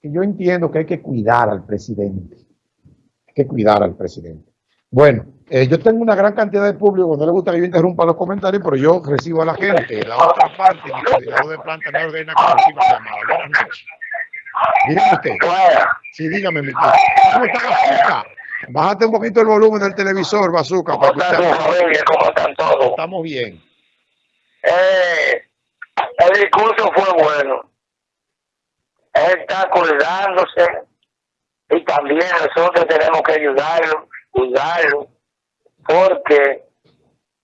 que yo entiendo que hay que cuidar al presidente. Hay que cuidar al presidente. Bueno, eh, yo tengo una gran cantidad de público, no le gusta que yo interrumpa los comentarios, pero yo recibo a la gente. La otra parte, mi coordinador de planta me ordena que reciba llamada. Buenas noches. Dígame usted. Sí, dígame, mi tío. ¿Cómo está Bazooka? Bájate un poquito el volumen del televisor, Bazooka. ¿Cómo están ¿Cómo están todos? Estamos bien. Eh, el discurso fue bueno. Él está acordándose y también nosotros tenemos que ayudarlo, cuidarlo, porque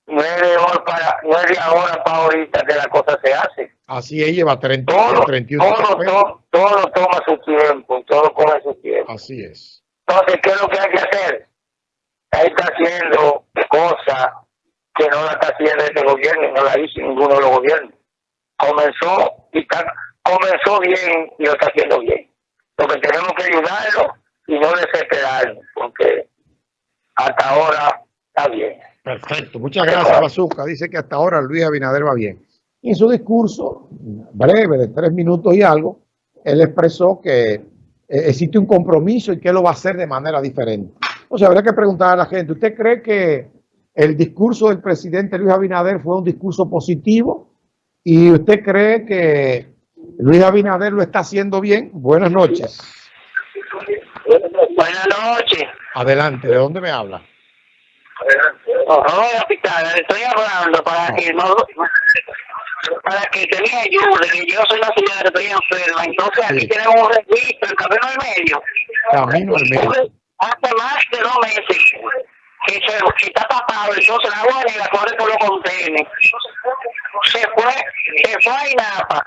no es de ahora para, no es de ahora para ahorita que la cosa se hace. Así es, lleva 30, Todo, 31 todo, todo, todo toma su tiempo, todo coge su tiempo. Así es. Entonces, ¿qué es lo que hay que hacer? Él está haciendo cosas que no la está haciendo este gobierno, no la hizo ninguno de los gobiernos. Comenzó y está, comenzó bien y lo está haciendo bien. Lo que tenemos que ayudarlo y no desesperarnos, porque hasta ahora está bien. Perfecto, muchas gracias, Bazooka. Dice que hasta ahora Luis Abinader va bien. Y en su discurso, breve, de tres minutos y algo, él expresó que eh, existe un compromiso y que lo va a hacer de manera diferente. O sea, habría que preguntar a la gente, ¿usted cree que el discurso del presidente Luis Abinader fue un discurso positivo? ¿Y usted cree que Luis Abinader lo está haciendo bien? Buenas noches. Buenas noches. Adelante, ¿de dónde me habla? Oh, hospital, estoy hablando para que no para que te me ayude, que yo soy la señora que estoy enferma, entonces aquí Sí. tenemos un registro, el camino al medio. Camino al medio. Hace más de dos meses que se que está tapado, entonces la agua negra corre por los contenedores. Se fue, se fue a INAPA.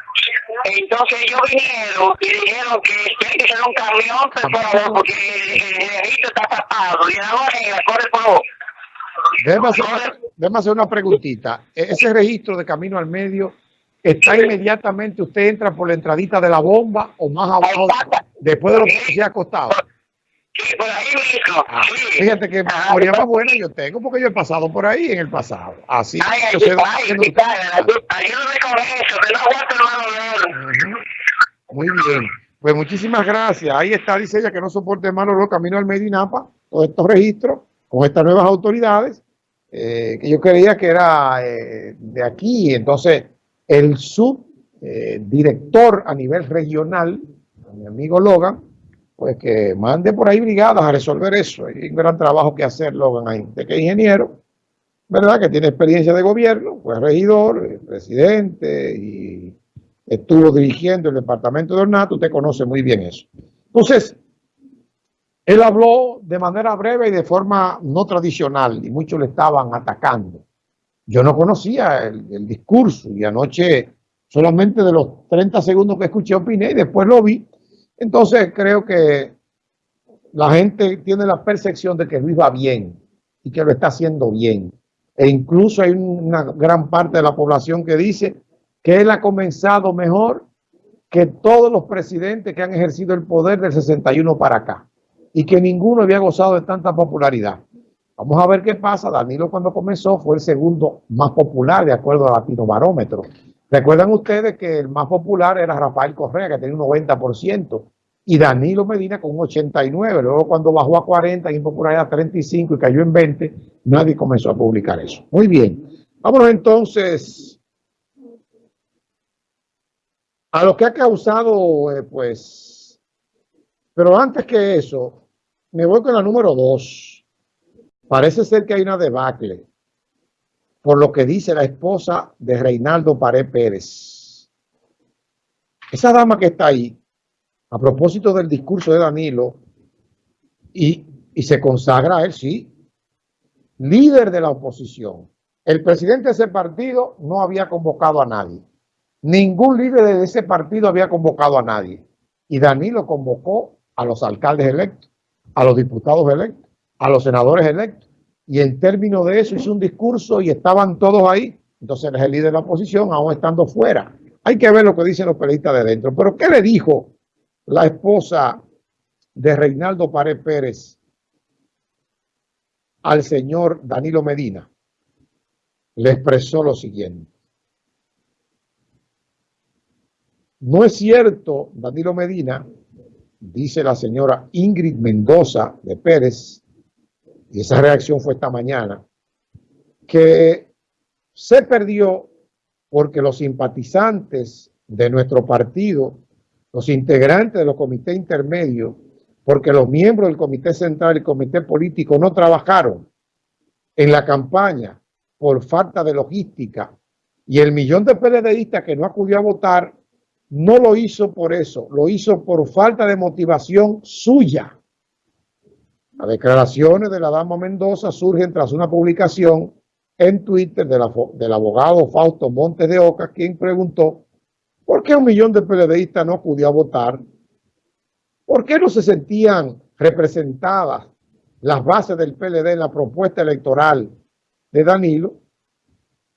Entonces ellos vinieron y dijeron que tiene que ser un camión, favor, porque el, registro está tapado y el agua negra corre por los Déjame hacer, déjame hacer una preguntita. E- Ese registro de camino al medio está inmediatamente, usted entra por la entradita de la bomba o más abajo, después de lo que se ha acostado. Sí, por ahí mismo. Ah, sí. fíjate que Ajá. memoria más buena yo tengo porque yo he pasado por ahí en el pasado. Así Ay, yo ay, sé ay, dónde- ay, ayú- ayúdame con eso, que no aguanto el mal olor. Muy bien. Pues muchísimas gracias. Ahí está, dice ella, que no soporte malo los camino al Medinapa, todos estos registros, con estas nuevas autoridades, eh, que yo creía que era eh, de aquí. Entonces, el subdirector a nivel regional, mi amigo Logan, pues que mande por ahí brigadas a resolver eso. Hay un gran trabajo que hacer, Logan, ahí. De que ingeniero, ¿verdad? Que tiene experiencia de gobierno, fue regidor, eh, presidente y estuvo dirigiendo el departamento de Ornato, usted conoce muy bien eso. Entonces, él habló de manera breve y de forma no tradicional y muchos le estaban atacando. Yo no conocía el discurso y anoche solamente de los 30 segundos que escuché opiné y después lo vi. Entonces creo que la gente tiene la percepción de que Luis va bien y que lo está haciendo bien. E incluso hay una gran parte de la población que dice que él ha comenzado mejor que todos los presidentes que han ejercido el poder del 61 para acá y que ninguno había gozado de tanta popularidad. Vamos a ver qué pasa. Danilo cuando comenzó fue el segundo más popular de acuerdo al Latino Barómetro. Recuerdan ustedes que el más popular era Rafael Correa, que tenía un 90%, y Danilo Medina con un 89%. Luego cuando bajó a 40 en impopularidad 35 y cayó en 20, nadie comenzó a publicar eso. Muy bien. Vámonos entonces a lo que ha causado, eh, pues, pero antes que eso, me voy con la número dos. Parece ser que hay una debacle, por lo que dice la esposa de Reinaldo Paré Pérez. Esa dama que está ahí, a propósito del discurso de Danilo, y, y se consagra a él, sí, líder de la oposición. El presidente de ese partido no había convocado a nadie. Ningún líder de ese partido había convocado a nadie. Y Danilo convocó a los alcaldes electos, a los diputados electos, a los senadores electos. Y en términos de eso hizo un discurso y estaban todos ahí. Entonces él es el líder de la oposición, aún estando fuera. Hay que ver lo que dicen los periodistas de dentro. Pero ¿qué le dijo la esposa de Reinaldo Pared Pérez al señor Danilo Medina? Le expresó lo siguiente. No es cierto, Danilo Medina, dice la señora Ingrid Mendoza de Pérez, y esa reacción fue esta mañana, que se perdió porque los simpatizantes de nuestro partido, los integrantes de los comités intermedios, porque los miembros del comité central y comité político no trabajaron en la campaña por falta de logística y el millón de PLDistas que no acudió a votar no lo hizo por eso, lo hizo por falta de motivación suya. Las declaraciones de la dama Mendoza surgen tras una publicación en Twitter del abogado Fausto Montes de Oca, quien preguntó ¿por qué un millón de PLDistas no acudió a votar? ¿Por qué no se sentían representadas las bases del PLD en la propuesta electoral de Danilo?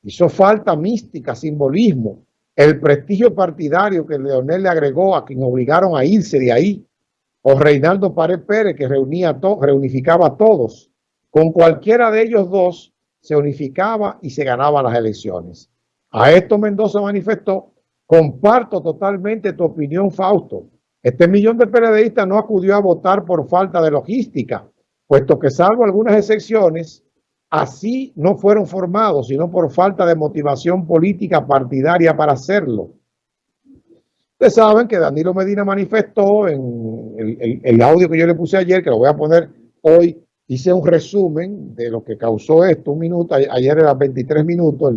Hizo falta mística, simbolismo, el prestigio partidario que Leonel le agregó a quien obligaron a irse de ahí, o Reinaldo Pared Pérez que reunía a reunificaba a todos. Con cualquiera de ellos dos se unificaba y se ganaba las elecciones. A esto Mendoza manifestó, comparto totalmente tu opinión, Fausto. Este millón de periodistas no acudió a votar por falta de logística, puesto que salvo algunas excepciones, así no fueron formados, sino por falta de motivación política partidaria para hacerlo. Ustedes saben que Danilo Medina manifestó en el, audio que yo le puse ayer, que lo voy a poner hoy, hice un resumen de lo que causó esto, un minuto, ayer era 23 minutos,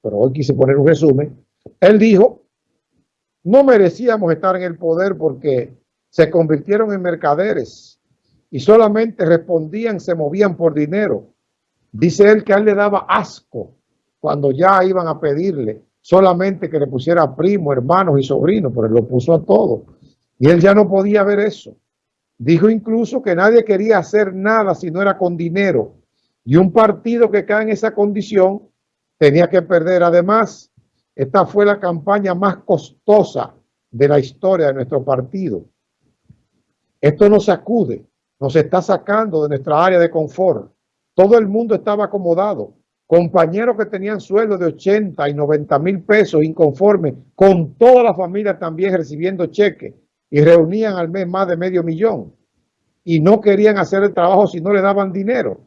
pero hoy quise poner un resumen. Él dijo, no merecíamos estar en el poder porque se convirtieron en mercaderes y solamente respondían, se movían por dinero. Dice él que a él le daba asco cuando ya iban a pedirle solamente que le pusiera primo, hermanos y sobrinos, pero él lo puso a todo. Y él ya no podía ver eso. Dijo incluso que nadie quería hacer nada si no era con dinero. Y un partido que cae en esa condición tenía que perder. Además, esta fue la campaña más costosa de la historia de nuestro partido. Esto nos sacude, nos está sacando de nuestra área de confort. Todo el mundo estaba acomodado. Compañeros que tenían sueldo de 80 y 90 mil pesos inconformes, con toda la familia también recibiendo cheques y reunían al mes más de medio millón y no querían hacer el trabajo si no le daban dinero.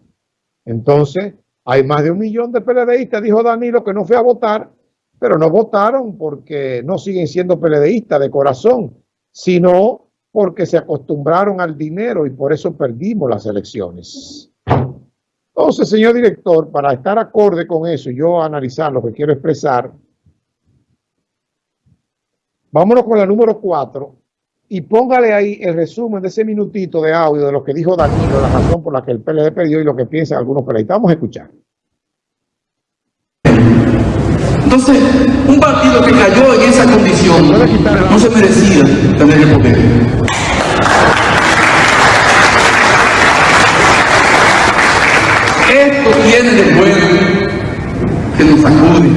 Entonces, hay más de un millón de PLDistas, dijo Danilo, que no fue a votar, pero no votaron porque no siguen siendo PLDistas de corazón, sino porque se acostumbraron al dinero y por eso perdimos las elecciones. Entonces, señor director, para estar acorde con eso y yo analizar lo que quiero expresar, vámonos con la número 4 y póngale ahí el resumen de ese minutito de audio de lo que dijo Danilo, la razón por la que el PLD perdió y lo que piensan algunos PLD. Vamos a escuchar. Entonces, un partido que cayó en esa condición no se merecía tener el poder. Esto tiene de bueno que nos sacude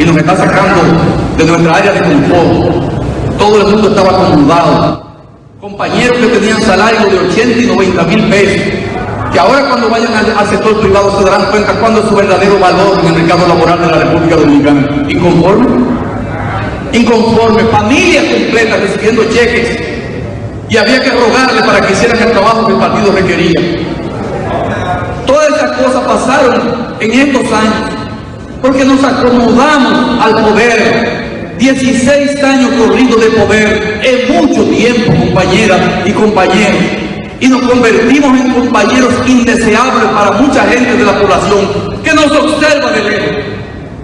y nos está sacando de nuestra área de confort. Todo el mundo estaba acomodado. Compañeros que tenían salario de 80 y 90 mil pesos, que ahora cuando vayan al, sector privado se darán cuenta cuándo es su verdadero valor en el mercado laboral de la República Dominicana. ¿Inconforme? Inconforme. Familias completas recibiendo cheques y había que rogarle para que hicieran el trabajo que el partido requería. Todas esas cosas pasaron en estos años, porque nos acomodamos al poder. 16 años corridos de poder es mucho tiempo, compañeras y compañeros. Y nos convertimos en compañeros indeseables para mucha gente de la población que nos observa de lejos.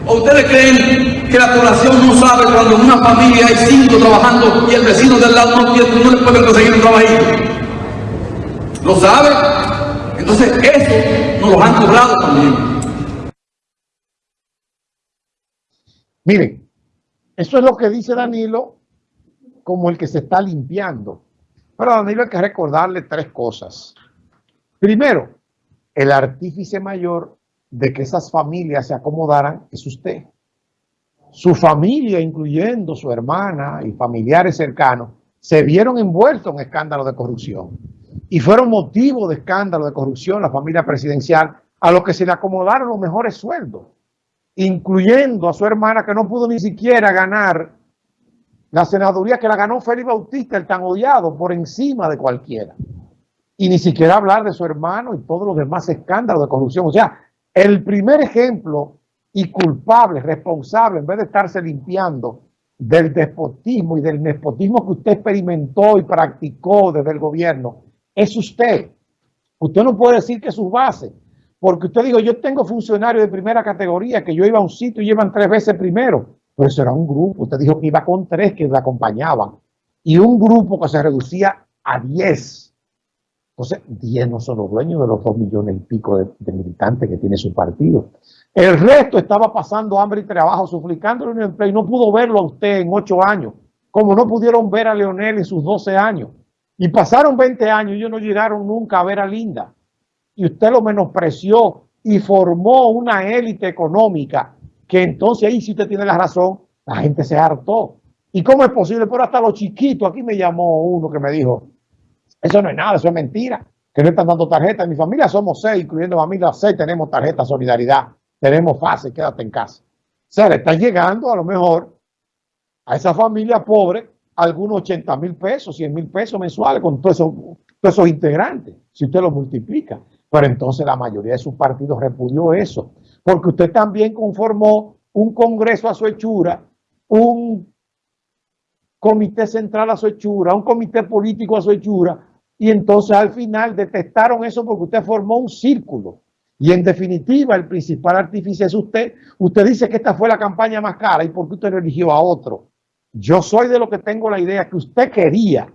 ¿O ustedes creen que la población no sabe cuando en una familia hay cinco trabajando y el vecino del lado no, no le puede conseguir un trabajo? ¿Lo sabe? Entonces, eso nos lo han cobrado también. Miren, eso es lo que dice Danilo como el que se está limpiando. Pero Danilo hay que recordarle tres cosas. Primero, el artífice mayor de que esas familias se acomodaran es usted. Su familia, incluyendo su hermana y familiares cercanos, se vieron envueltos en escándalos de corrupción y fueron motivo de escándalo de corrupción la familia presidencial a lo que se le acomodaron los mejores sueldos, incluyendo a su hermana que no pudo ni siquiera ganar la senaduría que la ganó Félix Bautista, el tan odiado, por encima de cualquiera. Y ni siquiera hablar de su hermano y todos los demás escándalos de corrupción. O sea, el primer ejemplo y culpable, responsable, en vez de estarse limpiando del despotismo y del nepotismo que usted experimentó y practicó desde el gobierno, es usted. Usted no puede decir que es su base, porque usted dijo, yo tengo funcionarios de primera categoría, que yo iba a un sitio y llevan tres veces primero, pero eso era un grupo. Usted dijo que iba con tres que le acompañaban y un grupo que se reducía a diez. Entonces, diez no son los dueños de los dos millones y pico de, militantes que tiene su partido. El resto estaba pasando hambre y trabajo, suplicándole un empleo y no pudo verlo a usted en ocho años, como no pudieron ver a Leonel en sus doce años. Y pasaron 20 años y ellos no llegaron nunca a ver a Linda. Y usted lo menospreció y formó una élite económica que entonces ahí si usted tiene la razón, la gente se hartó. ¿Y cómo es posible? Pero hasta los chiquitos, aquí me llamó uno que me dijo, eso no es nada, eso es mentira, que no están dando tarjetas. En mi familia somos seis, incluyendo familia seis, tenemos tarjeta solidaridad, tenemos fase, quédate en casa. O sea, le está llegando a lo mejor a esa familia pobre algunos 80 mil pesos, 100 mil pesos mensuales con todos esos, todos esos integrantes, si usted lo multiplica. Pero entonces la mayoría de sus partidos repudió eso, porque usted también conformó un congreso a su hechura, un comité central a su hechura, un comité político a su hechura, y entonces al final detestaron eso porque usted formó un círculo. Y en definitiva, el principal artífice es usted. Usted dice que esta fue la campaña más cara y por qué usted eligió a otro. Yo soy de lo que tengo la idea que usted quería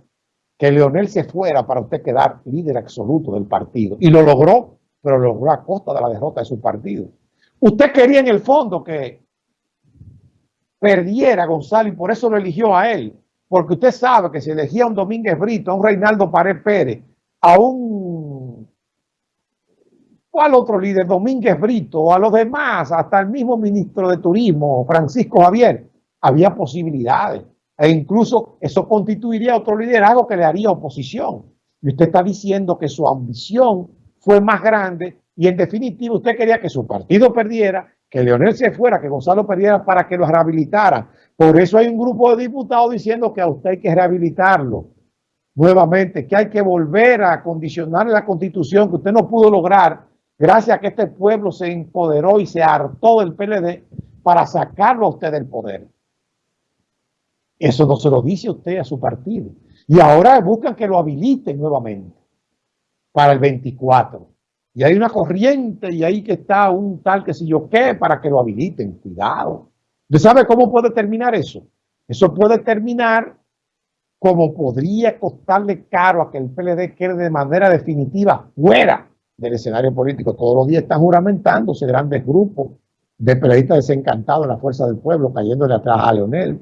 que Leonel se fuera para usted quedar líder absoluto del partido. Y lo logró, pero lo logró a costa de la derrota de su partido. Usted quería en el fondo que perdiera a Gonzalo y por eso lo eligió a él. Porque usted sabe que si elegía a un Domínguez Brito, a un Reinaldo Pared Pérez, a un... ¿Cuál otro líder? Domínguez Brito, a los demás, hasta el mismo ministro de Turismo, Francisco Javier, había posibilidades. E incluso eso constituiría otro liderazgo que le haría oposición. Y usted está diciendo que su ambición fue más grande y en definitiva usted quería que su partido perdiera, que Leonel se fuera, que Gonzalo perdiera para que lo rehabilitara. Por eso hay un grupo de diputados diciendo que a usted hay que rehabilitarlo nuevamente, que hay que volver a condicionar la constitución que usted no pudo lograr gracias a que este pueblo se empoderó y se hartó del PLD para sacarlo a usted del poder. Eso no se lo dice usted a su partido. Y ahora buscan que lo habiliten nuevamente para el 24. Y hay una corriente y ahí que está un tal que si yo qué para que lo habiliten. Cuidado. ¿Usted sabe cómo puede terminar eso? Eso puede terminar como podría costarle caro a que el PLD quede de manera definitiva fuera del escenario político. Todos los días están juramentándose grandes grupos de periodistas desencantados en la fuerza del pueblo, cayéndole atrás a Leonel.